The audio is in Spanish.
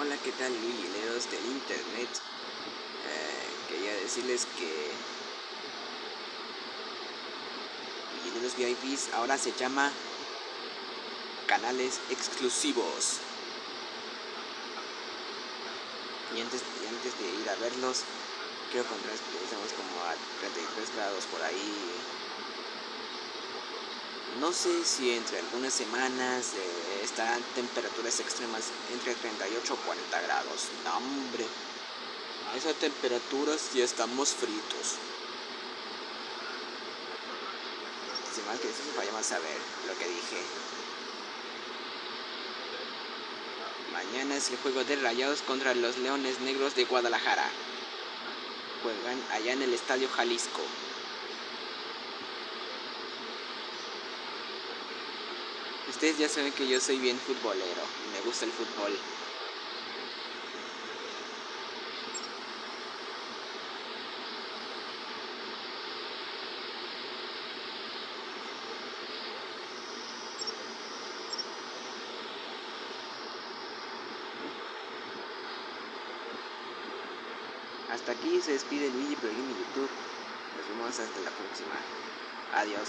Hola, ¿qué tal, Luigileros del Internet? Eh, quería decirles que Luigileros VIPs ahora se llama canales exclusivos. Y antes, antes de ir a verlos, contarles que estamos como a 33 grados por ahí. No sé si entre algunas semanas estarán temperaturas extremas entre 38 o 40 grados. No, hombre, a esas temperaturas ya estamos fritos. Sin más que decir, vayamos a ver lo que dije. Mañana es el juego de Rayados contra los Leones Negros de Guadalajara. Juegan allá en el Estadio Jalisco. Ustedes ya saben que yo soy bien futbolero y me gusta el fútbol. Hasta aquí se despide Luigi Pro en YouTube. Nos vemos hasta la próxima. Adiós.